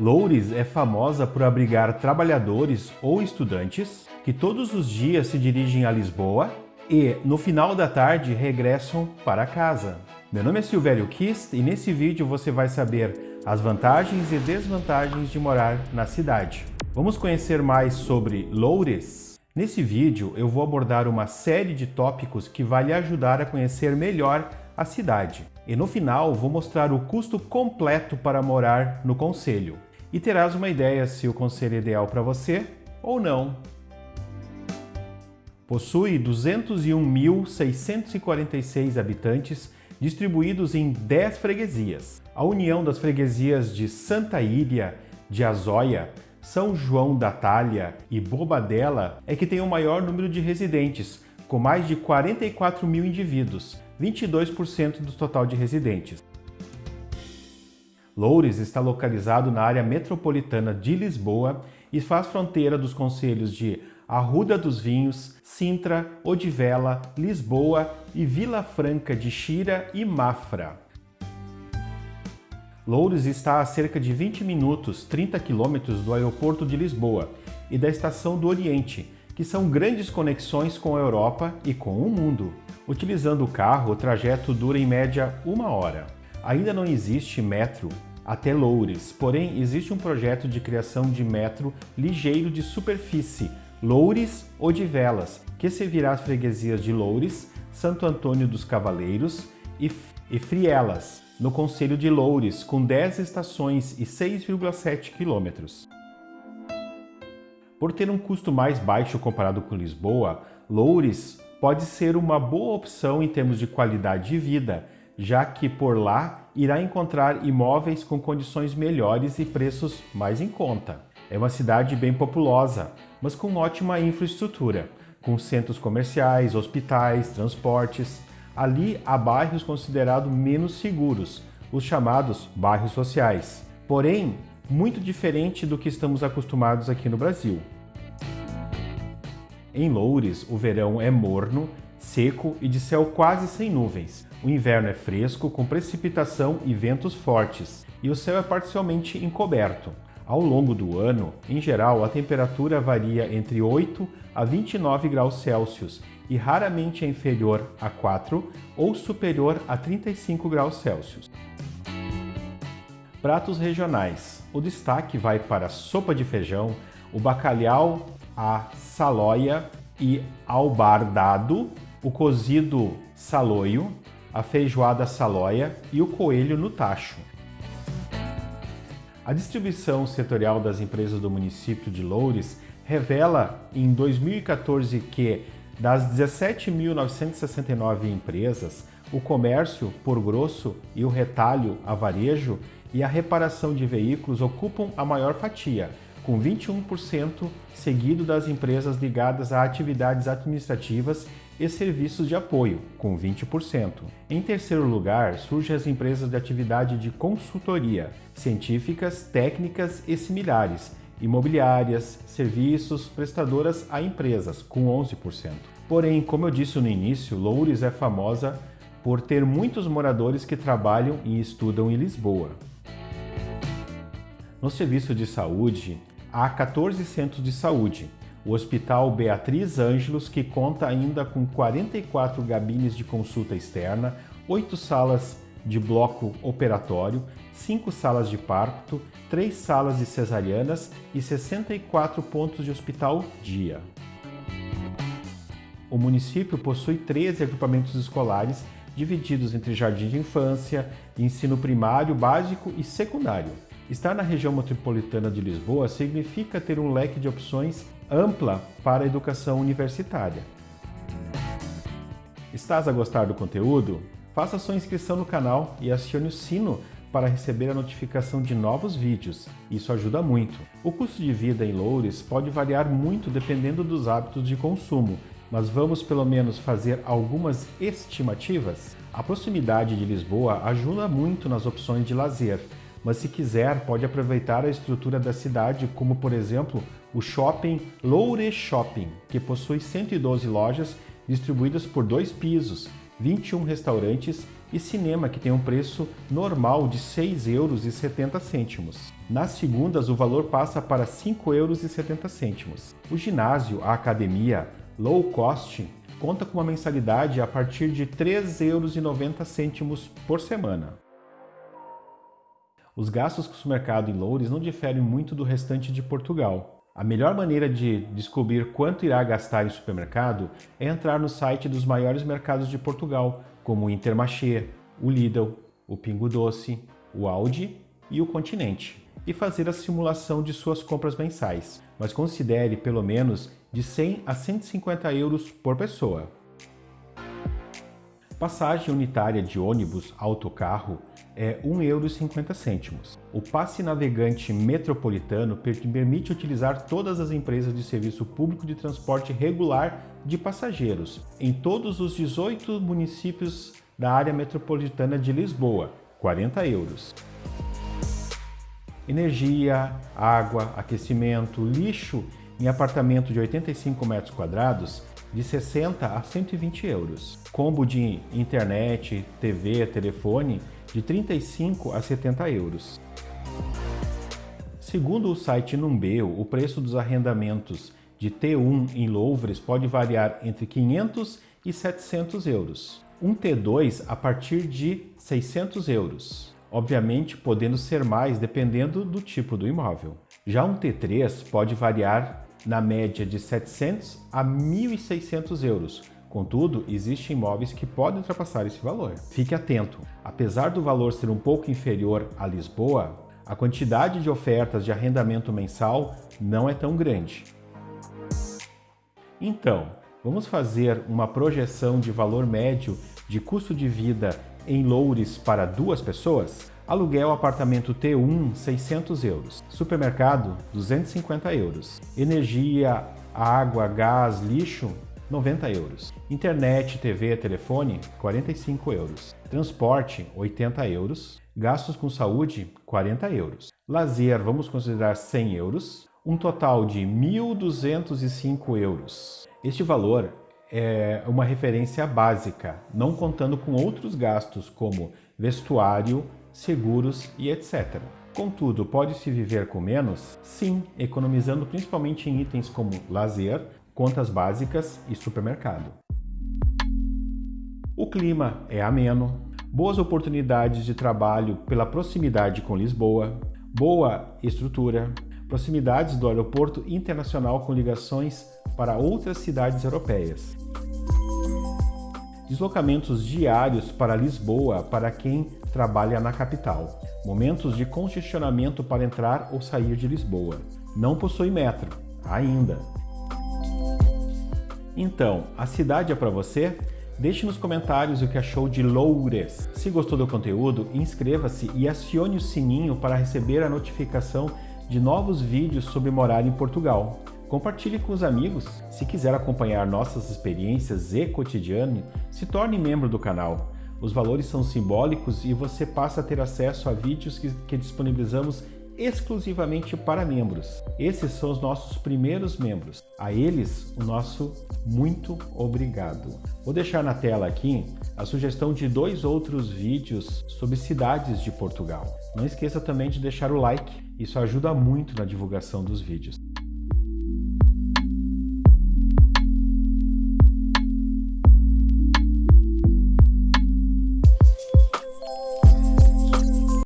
Loures é famosa por abrigar trabalhadores ou estudantes que todos os dias se dirigem a Lisboa e, no final da tarde, regressam para casa. Meu nome é Silvério Kist e nesse vídeo você vai saber as vantagens e desvantagens de morar na cidade. Vamos conhecer mais sobre Loures? Nesse vídeo eu vou abordar uma série de tópicos que vai lhe ajudar a conhecer melhor a cidade. E no final vou mostrar o custo completo para morar no Conselho e terás uma ideia se o conselho é ideal para você ou não. Possui 201.646 habitantes distribuídos em 10 freguesias. A união das freguesias de Santa Ilha, de Azóia, São João da Talha e Bobadela é que tem o maior número de residentes, com mais de 44 mil indivíduos, 22% do total de residentes. Loures está localizado na área metropolitana de Lisboa e faz fronteira dos concelhos de Arruda dos Vinhos, Sintra, Odivela, Lisboa e Vila Franca de Xira e Mafra. Loures está a cerca de 20 minutos, 30 quilômetros do aeroporto de Lisboa e da Estação do Oriente, que são grandes conexões com a Europa e com o mundo. Utilizando o carro, o trajeto dura em média uma hora. Ainda não existe metro até Loures, porém existe um projeto de criação de metro ligeiro de superfície, Loures ou de Velas, que servirá as freguesias de Loures, Santo Antônio dos Cavaleiros e, e Frielas, no Conselho de Loures, com 10 estações e 6,7 quilômetros. Por ter um custo mais baixo comparado com Lisboa, Loures pode ser uma boa opção em termos de qualidade de vida, já que por lá irá encontrar imóveis com condições melhores e preços mais em conta. É uma cidade bem populosa, mas com ótima infraestrutura, com centros comerciais, hospitais, transportes. Ali há bairros considerados menos seguros, os chamados bairros sociais. Porém, muito diferente do que estamos acostumados aqui no Brasil. Em Loures, o verão é morno, seco e de céu quase sem nuvens, o inverno é fresco, com precipitação e ventos fortes, e o céu é parcialmente encoberto. Ao longo do ano, em geral, a temperatura varia entre 8 a 29 graus Celsius e raramente é inferior a 4 ou superior a 35 graus Celsius. Pratos regionais. O destaque vai para a sopa de feijão, o bacalhau a saloia e albardado, o cozido saloio, a feijoada saloia e o coelho no tacho. A distribuição setorial das empresas do município de Loures revela em 2014 que das 17.969 empresas, o comércio por grosso e o retalho a varejo e a reparação de veículos ocupam a maior fatia, com 21%, seguido das empresas ligadas a atividades administrativas e serviços de apoio, com 20%. Em terceiro lugar, surgem as empresas de atividade de consultoria, científicas, técnicas e similares, imobiliárias, serviços, prestadoras a empresas, com 11%. Porém, como eu disse no início, Loures é famosa por ter muitos moradores que trabalham e estudam em Lisboa. No serviço de saúde, há 14 centros de saúde, o Hospital Beatriz Ângelos, que conta ainda com 44 gabines de consulta externa, 8 salas de bloco operatório, 5 salas de parto, 3 salas de cesarianas e 64 pontos de hospital dia. O município possui 13 agrupamentos escolares divididos entre jardim de infância, ensino primário, básico e secundário. Estar na região metropolitana de Lisboa significa ter um leque de opções ampla para a educação universitária. Estás a gostar do conteúdo? Faça sua inscrição no canal e acione o sino para receber a notificação de novos vídeos. Isso ajuda muito. O custo de vida em Loures pode variar muito dependendo dos hábitos de consumo, mas vamos pelo menos fazer algumas estimativas? A proximidade de Lisboa ajuda muito nas opções de lazer, mas se quiser pode aproveitar a estrutura da cidade, como por exemplo o shopping Loure Shopping, que possui 112 lojas distribuídas por dois pisos, 21 restaurantes e cinema, que tem um preço normal de R$ 6,70 euros. Nas segundas, o valor passa para R$ 5,70 euros. O ginásio, a academia, low cost, conta com uma mensalidade a partir de R$ 3,90 euros por semana. Os gastos com o supermercado em Loures não diferem muito do restante de Portugal. A melhor maneira de descobrir quanto irá gastar em supermercado é entrar no site dos maiores mercados de Portugal, como o Intermarché, o Lidl, o Pingo Doce, o Aldi e o Continente, e fazer a simulação de suas compras mensais, mas considere pelo menos de 100 a 150 euros por pessoa. Passagem unitária de ônibus autocarro é R$ 1,50€. O passe navegante metropolitano permite utilizar todas as empresas de serviço público de transporte regular de passageiros em todos os 18 municípios da área metropolitana de Lisboa, 40 euros. Energia, água, aquecimento, lixo em apartamento de 85 metros quadrados de 60 a 120 euros. Combo de internet, TV, telefone de 35 a 70 euros. Segundo o site Numbeo, o preço dos arrendamentos de T1 em Louvres pode variar entre 500 e 700 euros. Um T2 a partir de 600 euros, obviamente podendo ser mais dependendo do tipo do imóvel. Já um T3 pode variar na média de 700 a 1.600 euros. Contudo, existem imóveis que podem ultrapassar esse valor. Fique atento, apesar do valor ser um pouco inferior a Lisboa, a quantidade de ofertas de arrendamento mensal não é tão grande. Então, vamos fazer uma projeção de valor médio de custo de vida em Loures para duas pessoas? Aluguel apartamento T1, 600 euros. Supermercado, 250 euros. Energia, água, gás, lixo, 90 euros. Internet, TV, telefone, 45 euros. Transporte, 80 euros. Gastos com saúde, 40 euros. Lazer, vamos considerar 100 euros. Um total de 1.205 euros. Este valor é uma referência básica, não contando com outros gastos como vestuário, seguros e etc. Contudo, pode-se viver com menos? Sim, economizando principalmente em itens como lazer, contas básicas e supermercado. O clima é ameno, boas oportunidades de trabalho pela proximidade com Lisboa, boa estrutura, proximidades do aeroporto internacional com ligações para outras cidades europeias. Deslocamentos diários para Lisboa para quem trabalha na capital. Momentos de congestionamento para entrar ou sair de Lisboa. Não possui metro, ainda. Então, a cidade é para você? Deixe nos comentários o que achou de Loures. Se gostou do conteúdo, inscreva-se e acione o sininho para receber a notificação de novos vídeos sobre morar em Portugal. Compartilhe com os amigos. Se quiser acompanhar nossas experiências e cotidiano, se torne membro do canal. Os valores são simbólicos e você passa a ter acesso a vídeos que, que disponibilizamos exclusivamente para membros. Esses são os nossos primeiros membros. A eles, o nosso muito obrigado. Vou deixar na tela aqui a sugestão de dois outros vídeos sobre cidades de Portugal. Não esqueça também de deixar o like, isso ajuda muito na divulgação dos vídeos.